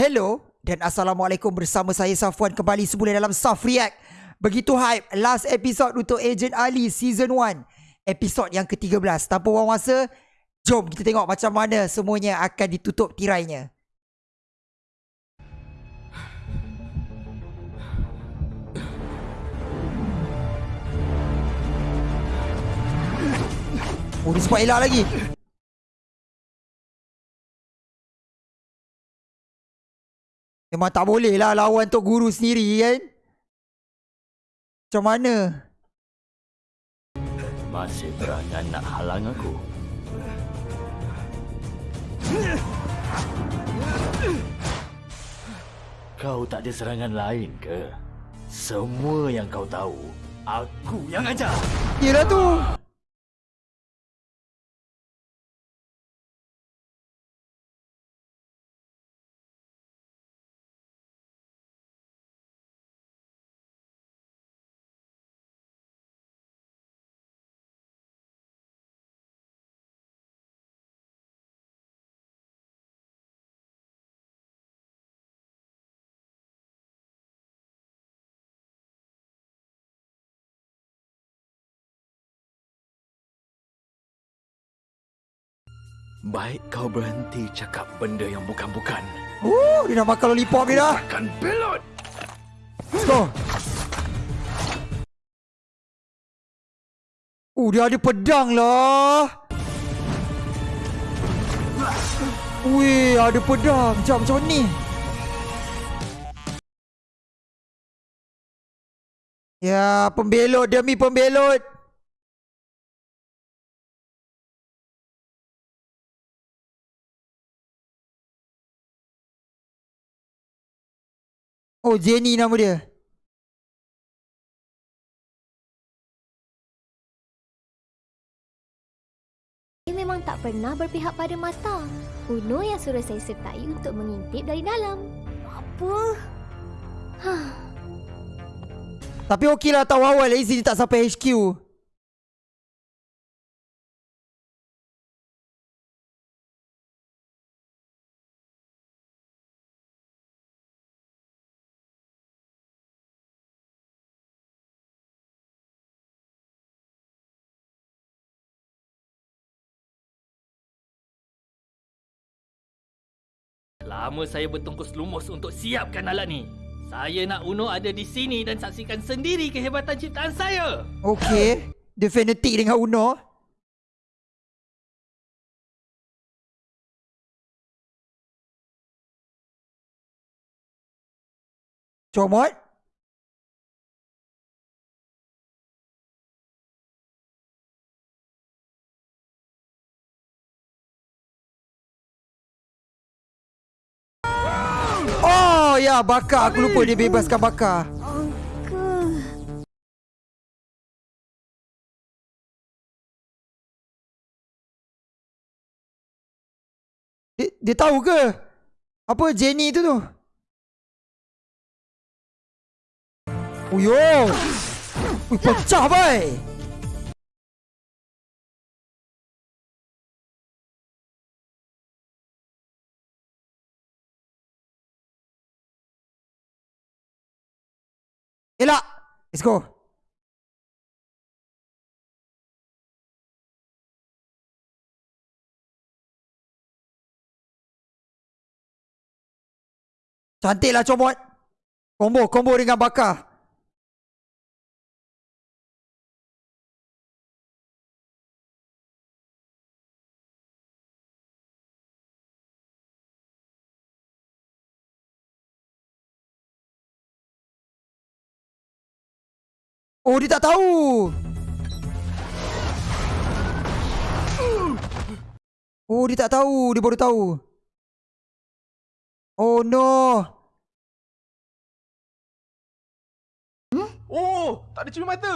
Hello dan Assalamualaikum bersama saya Safwan kembali semula dalam Saf React. Begitu hype last episode untuk Agent Ali Season 1. Episod yang ke-13. Tanpa buang masa, jom kita tengok macam mana semuanya akan ditutup tirainya. Oh, dia sempat elak lagi. Memang tak boleh lah lawan Tok Guru sendiri kan. Macam mana? Masih berangan nak halang aku? Kau tak ada serangan lain ke? Semua yang kau tahu, aku yang ajar. Yelah tu. Baik kau berhenti cakap benda yang bukan-bukan. Oh, dia dah makan lollipop dia dah. Akan belot. Let's go. Oh, dia ada pedang lah. Wih, ada pedang. Macam macam ni. Ya, pembelot demi pembelot. Oh, Jenny nama dia. Saya memang tak pernah berpihak pada mata. Uno yang suruh saya sertai untuk mengintip dari dalam. Apa? Hah. Tapi okey lah tahu awal. Dia tak sampai HQ. Lama saya bertungkus lumus untuk siapkan alat ni. Saya nak Uno ada di sini dan saksikan sendiri kehebatan ciptaan saya. Okey. Dia fanatik dengan Uno. Comot. Ya bakar aku lupa dia bebaskan bakar. Dia, dia tahu ke? Apa Jenny tu tu? Uyo. Ui, pecah bai. Elak. Let's go. Cantiklah comot. Combo, combo dengan bakar. Oh, dia tak tahu. Oh, dia tak tahu. Dia baru tahu. Oh, no. Oh, tak ada cumi mata.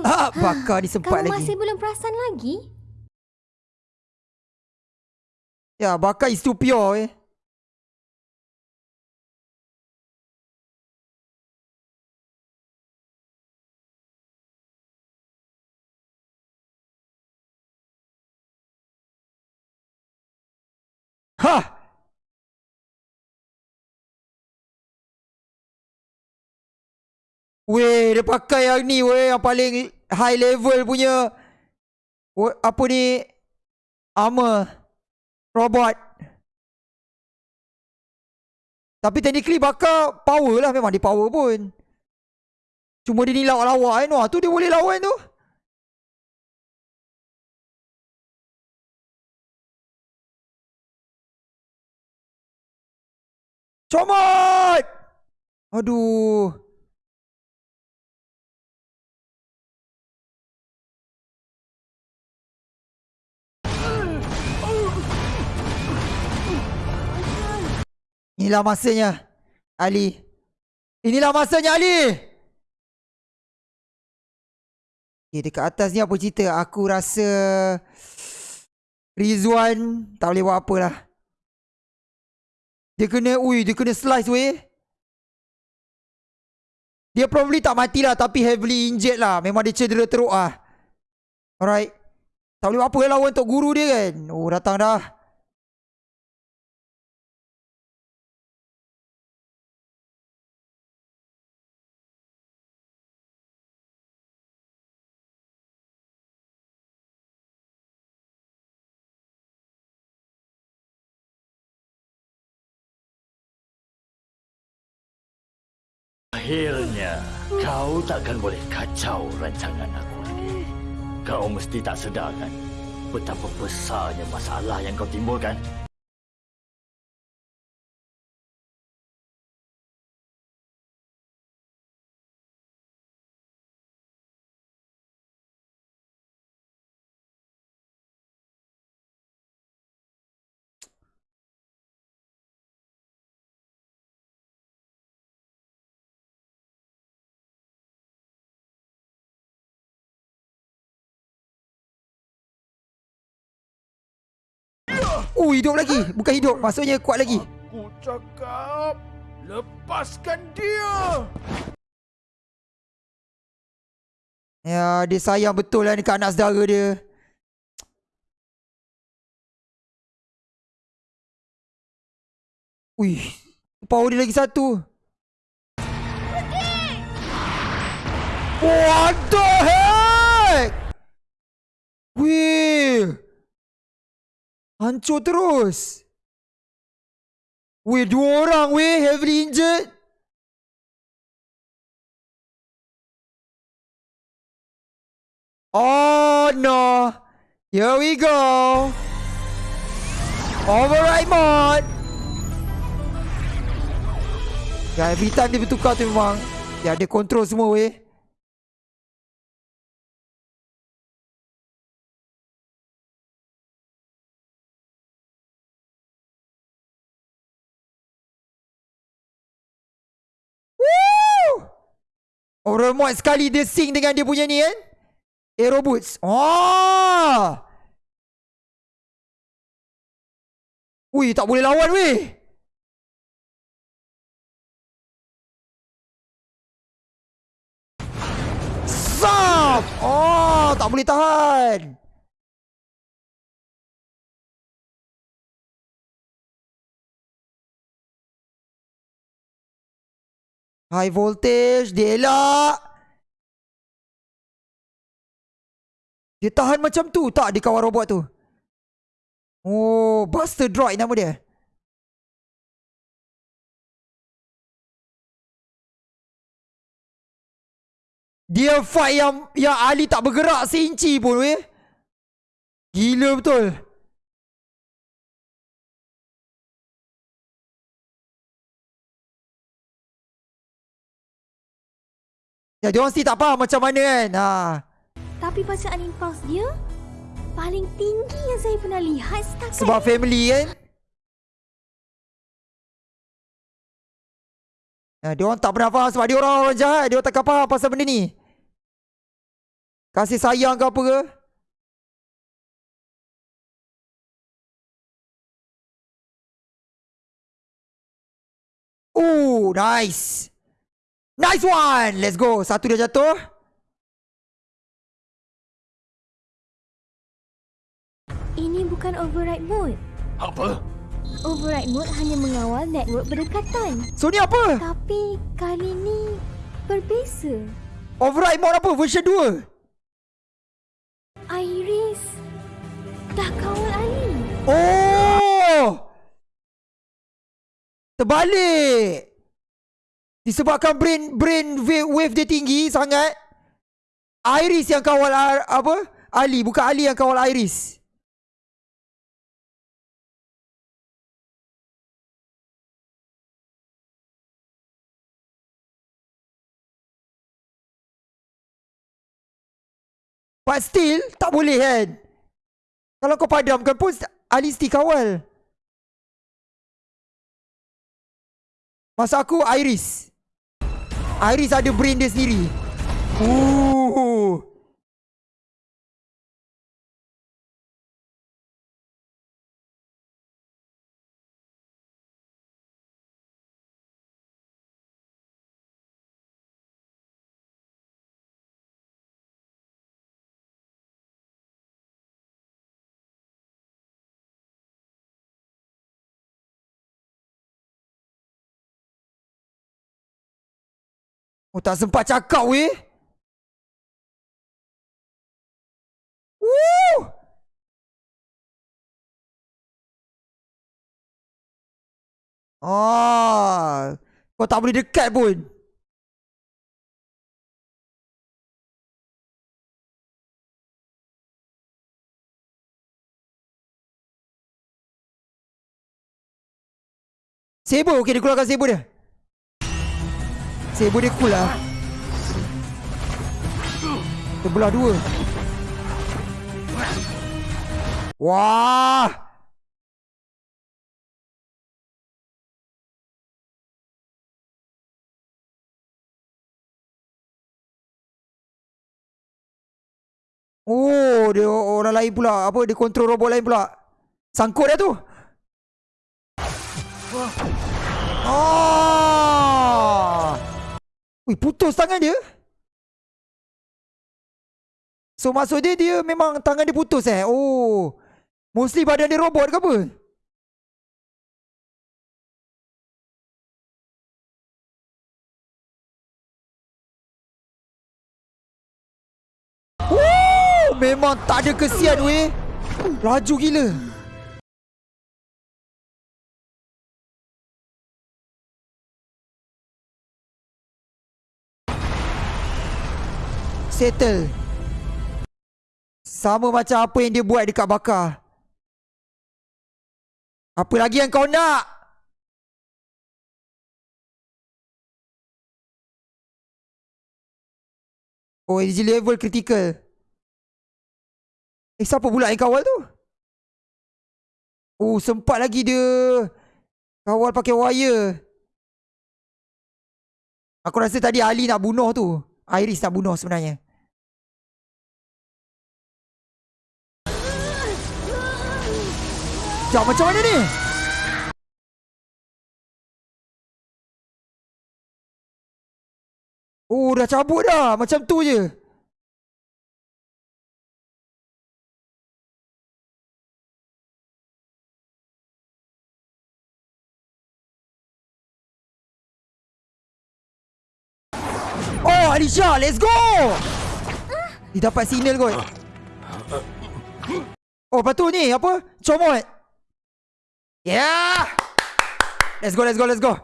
Ah, bakar disempat Kamu lagi. masih belum perasan lagi? Ya, bakar is too pure eh. Ha! Weh, dia pakai yang ni weh yang paling high level punya. Weh, apa ni? Armor robot. Tapi technically bakar power lah memang dia power pun. Cuma dia ni lawak-lawak eh Noah. Tu dia boleh lawan tu. Comot! Aduh. Inilah masanya Ali Inilah masanya Ali Okay dekat atas ni apa cerita Aku rasa Rizwan Tak boleh buat apa lah Dia kena Ui dia kena slice weh. Dia probably tak mati lah Tapi heavily injured lah. Memang dia cedera teruk lah Alright. Tak boleh apa lah lawan untuk guru dia kan? Oh datang dah kau takkan boleh kacau rancangan aku lagi. Kau mesti tak sedar kan betapa besarnya masalah yang kau timbulkan. Uh hidup lagi. Bukan hidup Maksudnya kuat lagi. Aku cakap lepaskan dia. Ya dia sayang betul lah Dekat anak saudara dia. Ui Power dia lagi satu. What the heck? Wih Hancur terus. Weh dua orang weh Heavily injured. Oh no. Here we go. Override mode. Ya every time dia bertukar tu memang Ya dia control semua weh Orang mod sekali dia sing dengan dia punya ni kan Aero boots. Oh Ui tak boleh lawan weh! Zap! Oh tak boleh tahan High voltage Dia elak Dia tahan macam tu. Tak di kawan robot tu. Oh Buster Droid nama dia. Dia fight yang Yang Ali tak bergerak seinci pun weh. Gila betul Ya, dia orang still tak faham macam mana kan. Ha. Tapi bacaan impuls dia paling tinggi yang saya pernah lihat setakat Sebab family kan. Ya, dia orang tak pernah faham sebab dia orang orang jahat. Dia orang takkan faham pasal benda ni. Kasih sayang ke apa ke. Oh, nice. Nice one. Let's go. Satu dah jatuh. Ini bukan override mode. Apa? Override mode hanya mengawal network berdekatan. So ni apa? Tapi kali ni berbeza. Override mode apa? Version 2. Iris dah kawal Ali. Oh! Terbalik. Disebabkan brain brain wave, dia tinggi sangat. Iris yang kawal Ar- apa? Ali, bukan Ali yang kawal Iris. But still, tak boleh kan? Kalau kau padamkan pun Ali still kawal. Masa aku Iris. Iris ada brain dia sendiri. Ooh. Oh tak sempat cakap weh. Woo! Ah, kau tak boleh dekat pun. Saber, okey dia keluarkan saber dia. Saber dia cool lah. Terbelah dua. Wah! Oh dia orang lain pula. Apa dia kontrol robot lain pula? Sangkut dia tu. Ah! Ui, putus tangan dia. So maksud dia dia memang tangan dia putus eh. Oh. Mostly badan dia robot ke apa? Oh, memang tak ada kesian weh. Laju gila. Settle. Sama macam apa yang dia buat dekat bakar. Apa lagi yang kau nak? Oh, energy level critical. Eh, siapa pula yang kawal tu? Oh, sempat lagi dia kawal pakai wire. Aku rasa tadi Ali nak bunuh tu. Iris nak bunuh sebenarnya. Sekejap, macam mana ni? Oh, dah cabut dah. Macam tu je. Oh, Alisha, let's go! Dia dapat signal kot. Oh, lepas tu ni, apa? Comot. Yeah! Let's go, let's go, let's go.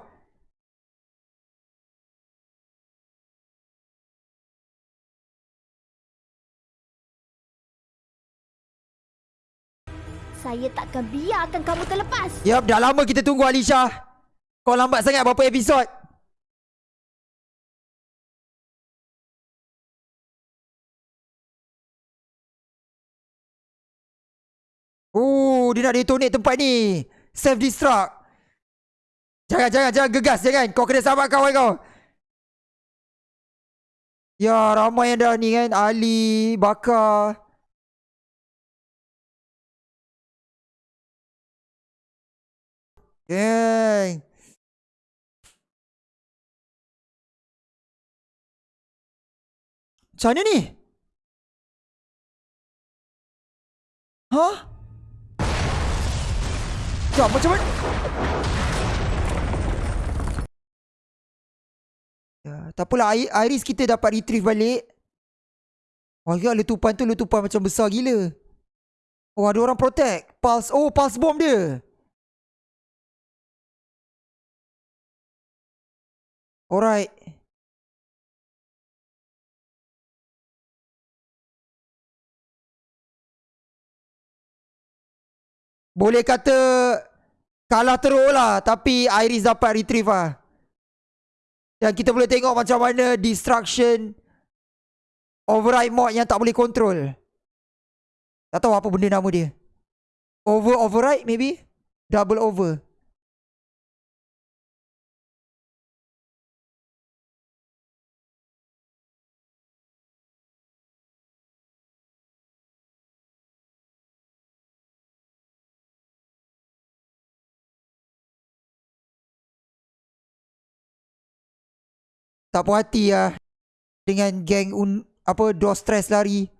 Saya takkan biarkan kamu terlepas. Yup, dah lama kita tunggu Alisha. Kau lambat sangat berapa episod? Oh, dia nak detonate tempat ni. Self destruct. Jangan, jangan, jangan gegas, jangan. Kau kena sabar kawan kau. Ya, ramai yang dah ni kan. Ali, Bakar. Geng. Macam mana ni? Hah? Sekejap, macam mana? Ya, Tak apalah Iris kita dapat retrieve balik. Oh, letupan tu letupan macam besar gila. Oh, ada orang protect. Pulse. Oh, pulse bomb dia. Alright. Boleh kata kalah teruk lah. Tapi Iris dapat retrieve lah. Dan kita boleh tengok macam mana destruction override mod yang tak boleh control. Tak tahu apa benda nama dia. Over override maybe? Double over. Tak puas hati lah dengan geng un, apa dos stress lari.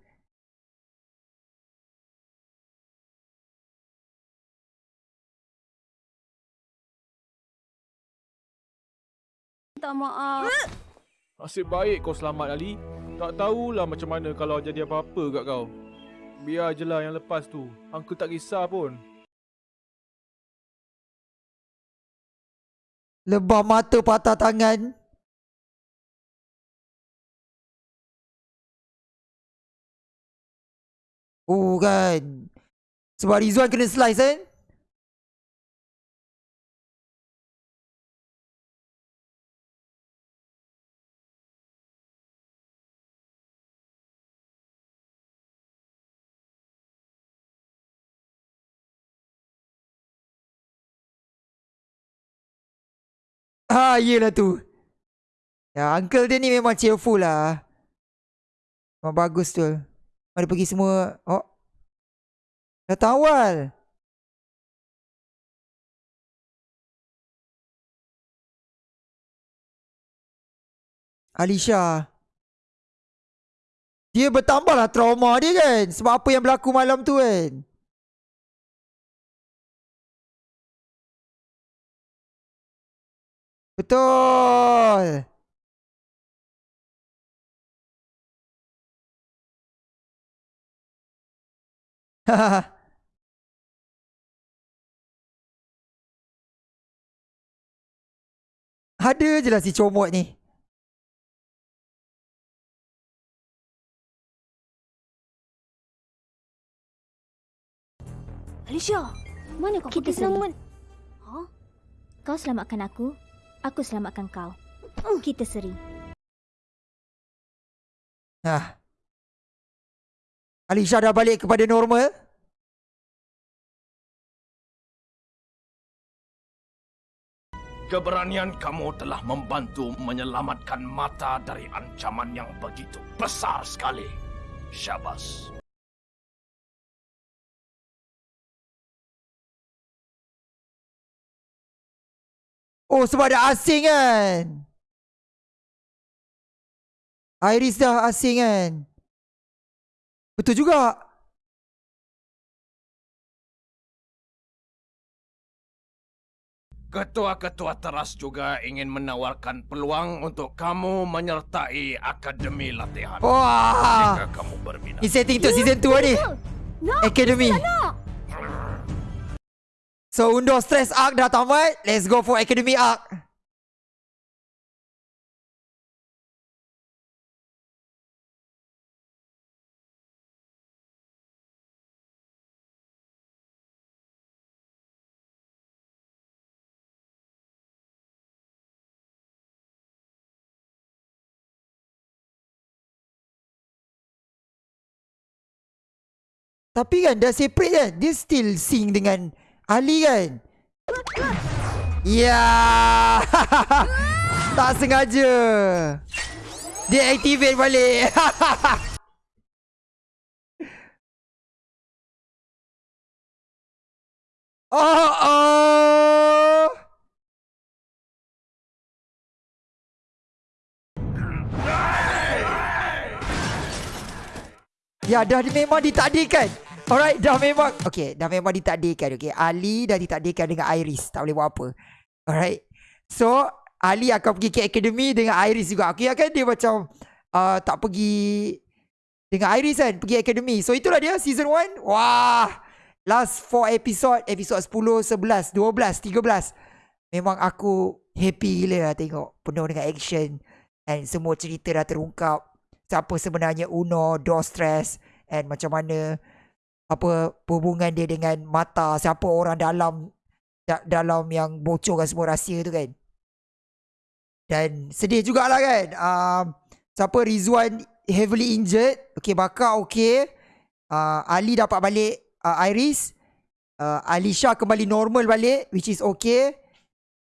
Tak maaf. Nasib baik kau selamat Ali. Tak tahulah macam mana kalau jadi apa-apa kat kau. Biar je lah yang lepas tu. Uncle tak kisah pun. Lebah mata patah tangan. Oh kan. Sebab Rizwan kena slice kan? Ah, yelah tu. Ya, uncle dia ni memang cheerful lah. Memang bagus tu. Mari pergi semua. Oh. Datang awal. Alisha. Dia bertambah lah trauma dia kan. Sebab apa yang berlaku malam tu kan. Betul. Ada je lah si comot ni. Alicia, mana kau Kita selamat. Ha? Kau selamatkan aku, aku selamatkan kau. Kita seri. Nah. Alisha dah balik kepada normal. Keberanian kamu telah membantu menyelamatkan mata dari ancaman yang begitu besar sekali. Syabas. Oh sebab ada asing kan. Iris dah asing kan. Betul juga. Ketua-ketua teras juga ingin menawarkan peluang untuk kamu menyertai Akademi Latihan. Wah. Jika kamu berminat. Ni setting untuk season 2 ni. No, nak. So undur stress arc dah tamat. Let's go for academy arc. Tapi kan dah separate kan? Dia still sing dengan Ali kan? Ya. Tak sengaja. Dia activate balik. Oh oh Ya dah memang ditakdirkan Alright dah memang Okay dah memang ditakdirkan Okay Ali dah ditakdirkan dengan Iris Tak boleh buat apa Alright So Ali akan pergi ke Academy dengan Iris juga. Aku ingatkan dia macam uh, tak pergi dengan Iris kan. Pergi Academy. So itulah dia season 1. Wah. Last 4 episode. Episode 10, 11, 12, 13. Memang aku happy gila lah tengok. Penuh dengan action. And semua cerita dah terungkap. Siapa sebenarnya Uno, Dostres. And macam mana apa hubungan dia dengan mata siapa orang dalam da- dalam yang bocorkan semua rahsia tu kan. Dan sedih jugalah kan um, siapa Rizwan heavily injured okay Bakar okay uh, Ali dapat balik uh, Iris. Uh, Alisha kembali normal balik which is okay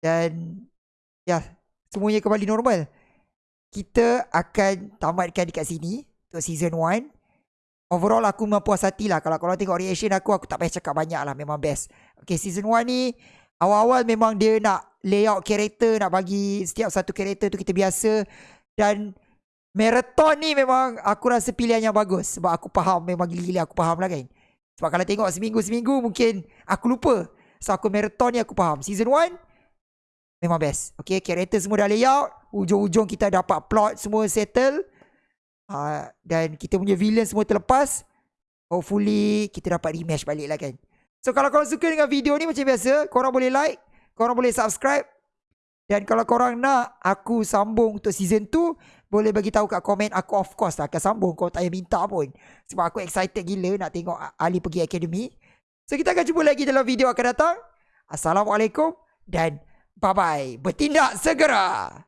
dan ya yeah, semuanya kembali normal kita akan tamatkan dekat sini untuk season 1 Overall aku memang puas hati lah. Kalau korang tengok reaction aku Aku tak payah cakap banyak lah. Memang best. Okay season 1 ni Awal-awal memang dia nak Layout karakter Nak bagi Setiap satu karakter tu kita biasa. Dan Marathon ni memang Aku rasa pilihan yang bagus. Sebab aku faham Memang gila-gila aku faham lah kan. Sebab kalau tengok seminggu-seminggu Mungkin Aku lupa. So aku marathon ni aku faham. Season 1 Memang best. Okay karakter semua dah layout Ujung-ujung kita dapat plot Semua settle Uh, dan kita punya villain semua terlepas. Hopefully kita dapat rematch balik lah kan. So kalau korang suka dengan video ni macam biasa, korang boleh like, korang boleh subscribe. Dan kalau korang nak aku sambung untuk season 2, boleh bagi tahu kat komen aku of course lah akan sambung kau tak payah minta pun. Sebab aku excited gila nak tengok Ali pergi academy. So kita akan jumpa lagi dalam video akan datang. Assalamualaikum dan bye bye. Bertindak segera.